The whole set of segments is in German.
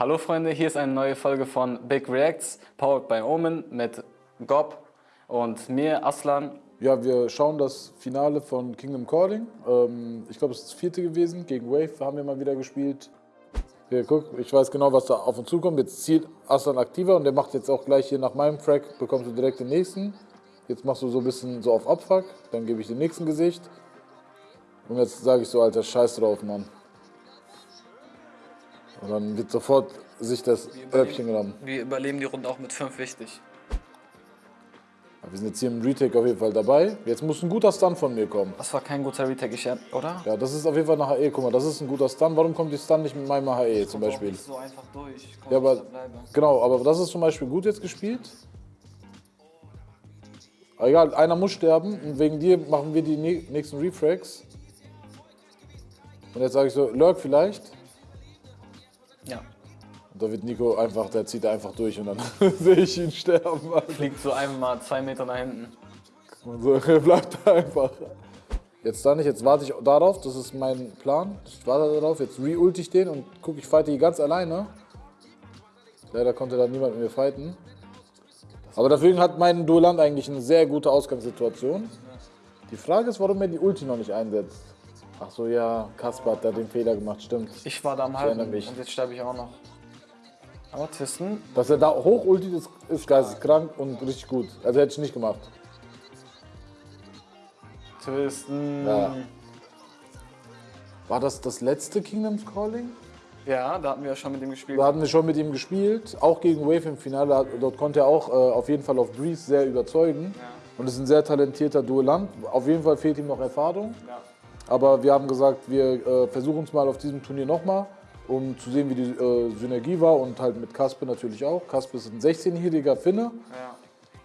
Hallo Freunde, hier ist eine neue Folge von Big Reacts, powered by Omen mit Gob und mir, Aslan. Ja, wir schauen das Finale von Kingdom Calling. Ähm, ich glaube, es ist das vierte gewesen. Gegen Wave haben wir mal wieder gespielt. Hier, guck, ich weiß genau, was da auf uns zukommt. Jetzt zieht Aslan aktiver und der macht jetzt auch gleich hier nach meinem Track, bekommst du direkt den nächsten. Jetzt machst du so ein bisschen so auf Abfuck, dann gebe ich den nächsten Gesicht. Und jetzt sage ich so, Alter, scheiß drauf, Mann. Und dann wird sofort sich das Örbchen genommen. Wir überleben die Runde auch mit 5 wichtig. Wir sind jetzt hier im Retake auf jeden Fall dabei. Jetzt muss ein guter Stun von mir kommen. Das war kein guter Retake, ich, oder? Ja, das ist auf jeden Fall eine HE. Guck mal, das ist ein guter Stun. Warum kommt die Stun nicht mit meinem HE zum Beispiel? Nicht so einfach durch. Komm, ja, aber genau, aber das ist zum Beispiel gut jetzt gespielt. Aber egal, einer muss sterben und wegen dir machen wir die nächsten Refrags. Und jetzt sage ich so, Lurk vielleicht. Da wird Nico einfach, der zieht einfach durch und dann sehe ich ihn sterben. Alter. Fliegt so einmal zwei Meter nach hinten. Und so, er bleibt da einfach. Jetzt dann nicht, jetzt warte ich darauf, das ist mein Plan. Ich warte darauf, jetzt re-ult ich den und gucke, ich fighte hier ganz alleine. Leider konnte da niemand mit mir fighten. Aber deswegen hat mein Duellant eigentlich eine sehr gute Ausgangssituation. Die Frage ist, warum er die Ulti noch nicht einsetzt. Ach so, ja, Kaspar hat da den Fehler gemacht, stimmt. Ich war da am Halten und jetzt sterbe ich auch noch. Aber Twisten. Dass er da hoch ulti ist, ist geisteskrank und richtig gut. Also hätte ich nicht gemacht. Twisten. Ja. War das das letzte Kingdoms Calling? Ja, da hatten wir ja schon mit ihm gespielt. Da hatten wir schon mit ihm gespielt, auch gegen Wave im Finale. Dort konnte er auch äh, auf jeden Fall auf Breeze sehr überzeugen. Ja. Und ist ein sehr talentierter Duellant. Auf jeden Fall fehlt ihm noch Erfahrung. Ja. Aber wir haben gesagt, wir äh, versuchen es mal auf diesem Turnier nochmal, um zu sehen, wie die äh, Synergie war und halt mit Kasper natürlich auch. Kasper ist ein 16-jähriger Finne. Ja.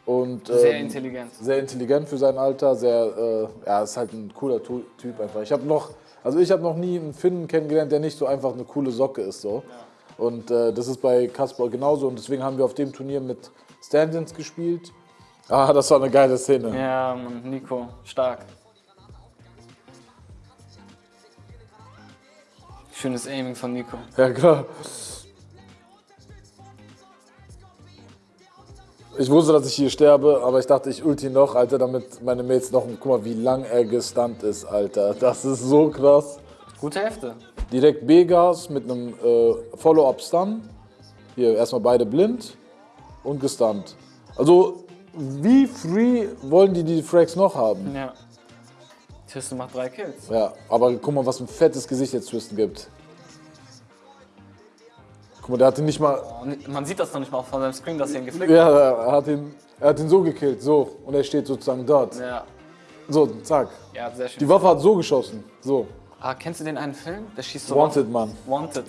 Und, ähm, sehr intelligent. Sehr intelligent für sein Alter, sehr, äh, ja, ist halt ein cooler Typ einfach. Ich habe noch, also ich habe noch nie einen Finnen kennengelernt, der nicht so einfach eine coole Socke ist so. Ja. Und äh, das ist bei Kasper genauso und deswegen haben wir auf dem Turnier mit Stand-ins gespielt. Ah, das war eine geile Szene. Ja, Mann, Nico, stark. Schönes Aiming von Nico. Ja, klar. Ich wusste, dass ich hier sterbe, aber ich dachte, ich ulti noch, Alter, damit meine Mates noch... Guck mal, wie lang er gestunt ist, Alter. Das ist so krass. Gute Hälfte. Direkt B-Gas mit einem äh, Follow-up-Stun. Hier erstmal beide blind und gestunt. Also, wie free wollen die die Frags noch haben? Ja. Twisten macht drei Kills. Ja, aber guck mal, was ein fettes Gesicht jetzt Twisten gibt. Guck mal, der hat ihn nicht mal... Man sieht das noch nicht mal von seinem Screen, dass er ihn geflickt hat. Ja, er hat ihn, er hat ihn so gekillt, so. Und er steht sozusagen dort. Ja. So, zack. Ja, sehr schön. Die Waffe hat so geschossen, so. Ah, kennst du den einen Film? Der schießt so Wanted, Mann. Wanted.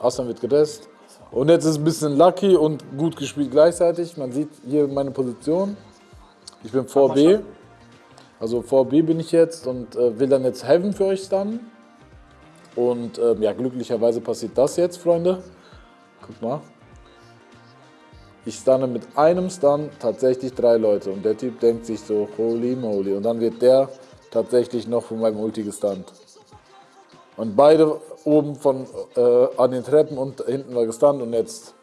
Aslan wird gedesst. Und jetzt ist ein bisschen lucky und gut gespielt gleichzeitig. Man sieht hier meine Position. Ich bin vor B. Also vor B bin ich jetzt und äh, will dann jetzt Heaven für euch stunnen. Und äh, ja, glücklicherweise passiert das jetzt, Freunde. Guck mal. Ich stunne mit einem Stun tatsächlich drei Leute und der Typ denkt sich so, holy moly. Und dann wird der tatsächlich noch von meinem Ulti gestunt. Und beide oben von, äh, an den Treppen und hinten war gestunt und jetzt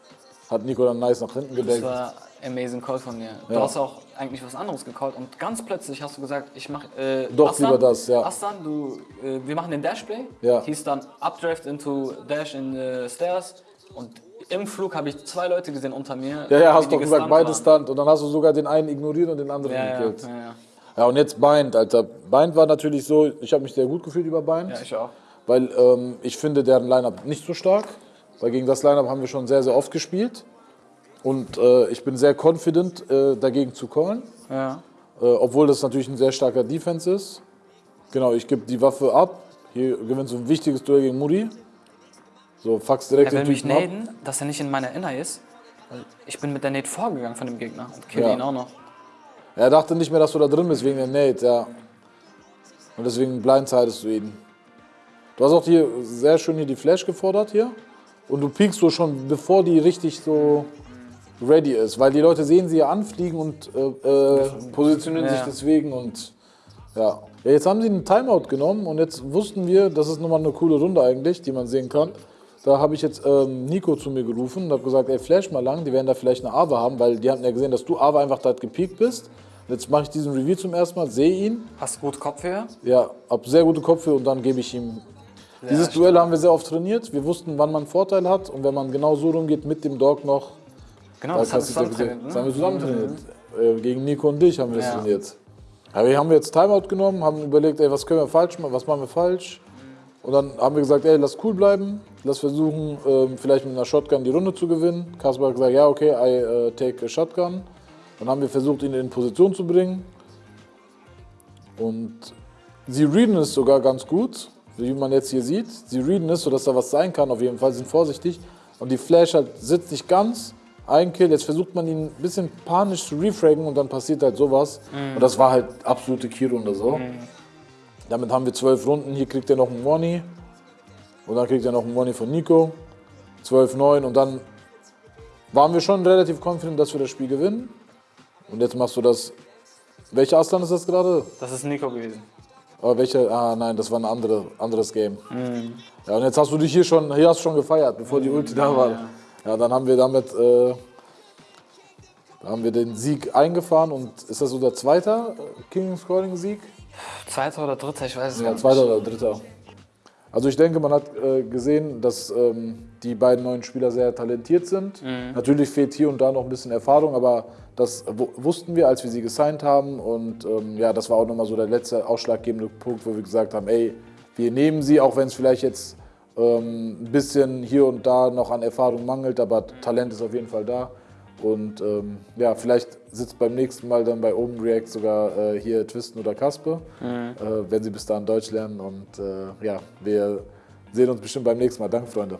hat Nico dann nice nach hinten gedeckt. Das war amazing Call von dir. Du ja. hast auch eigentlich was anderes gecallt und ganz plötzlich hast du gesagt, ich mach äh, Doch, Aslan, lieber das, ja. Aslan, du, äh, wir machen den Dashplay. Ja. Hieß dann Updraft into Dash in the Stairs und im Flug habe ich zwei Leute gesehen unter mir. Ja, ja, hast doch gesagt, beide Stunt und dann hast du sogar den einen ignoriert und den anderen ja, gekillt. Ja, ja, ja, und jetzt Bind, Alter. Bind war natürlich so, ich habe mich sehr gut gefühlt über Bind. Ja, ich auch. Weil ähm, ich finde deren Line-Up nicht so stark. Weil gegen das Line-Up haben wir schon sehr, sehr oft gespielt. Und äh, ich bin sehr confident, äh, dagegen zu callen. Ja. Äh, obwohl das natürlich ein sehr starker Defense ist. Genau, ich gebe die Waffe ab. Hier gewinnst du ein wichtiges Duell gegen Muri. So, fax direkt er will mich naden, dass er nicht in meiner Inner ist. Ich bin mit der Nate vorgegangen von dem Gegner und kill ja. ihn auch noch. Er dachte nicht mehr, dass du da drin bist wegen der Nate, ja. Und deswegen blindsidest du ihn. Du hast auch hier sehr schön hier die Flash gefordert hier. Und du piekst so schon, bevor die richtig so ready ist, weil die Leute sehen sie ja anfliegen und äh, äh, positionieren ja. sich deswegen und ja. ja. Jetzt haben sie einen Timeout genommen und jetzt wussten wir, das ist nochmal eine coole Runde eigentlich, die man sehen kann. da habe ich jetzt ähm, Nico zu mir gerufen und habe gesagt, ey, flash mal lang, die werden da vielleicht eine Ava haben, weil die hatten ja gesehen, dass du Ava einfach da gepiekt bist. Jetzt mache ich diesen Review zum ersten Mal, sehe ihn, Hast du gut Kopfhörer? ja, hab sehr gute Kopfhörer und dann gebe ich ihm. Dieses Duell haben wir sehr oft trainiert. Wir wussten, wann man einen Vorteil hat und wenn man genau so rumgeht mit dem Dog noch, Genau, da das hat kannst du zusammen trainiert, das ne? haben wir zusammen trainiert. Äh, gegen Nico und dich haben wir das Ja. trainiert. Aber wir haben jetzt Timeout genommen, haben überlegt, ey, was können wir falsch machen, was machen wir falsch. Und dann haben wir gesagt, ey, lass cool bleiben, lass versuchen, ähm, vielleicht mit einer Shotgun die Runde zu gewinnen. Kaspar hat gesagt, ja, okay, I äh, take a Shotgun. Dann haben wir versucht, ihn in Position zu bringen. Und sie readen es sogar ganz gut, wie man jetzt hier sieht. Sie readen es, sodass da was sein kann, auf jeden Fall, sind vorsichtig. Und die Flash halt sitzt nicht ganz. Ein Kill, jetzt versucht man ihn ein bisschen panisch zu refraggen und dann passiert halt sowas. Und das war halt absolute Key-Runde so. Damit haben wir zwölf Runden. Hier kriegt er noch einen Money. Und dann kriegt er noch einen Money von Nico. 12-9 und dann waren wir schon relativ confident, dass wir das Spiel gewinnen. Und jetzt machst du das. Welcher Aslan ist das gerade? Das ist Nico gewesen. Aber welche? Ah nein, das war ein andere, anderes Game. Ja, und jetzt hast du dich hier schon, hier hast du schon gefeiert, bevor die Ulti da war. Ja, dann haben wir damit, äh, haben wir den Sieg eingefahren und ist das so der zweite äh, King Scoring Sieg? Zweiter oder dritter, ich weiß es Ja, gar nicht. zweiter oder dritter. Also ich denke, man hat äh, gesehen, dass ähm, die beiden neuen Spieler sehr talentiert sind. Natürlich fehlt hier und da noch ein bisschen Erfahrung, aber das wu- wussten wir, als wir sie gesigned haben. Und ähm, ja, das war auch nochmal so der letzte ausschlaggebende Punkt, wo wir gesagt haben, ey, wir nehmen sie, auch wenn es vielleicht jetzt ähm, ein bisschen hier und da noch an Erfahrung mangelt, aber Talent ist auf jeden Fall da. Und ähm, ja, vielleicht sitzt beim nächsten Mal dann bei Open React sogar äh, hier Twisten oder Kaspe, äh, wenn sie bis dahin Deutsch lernen. Und äh, ja, wir sehen uns bestimmt beim nächsten Mal. Danke, Freunde.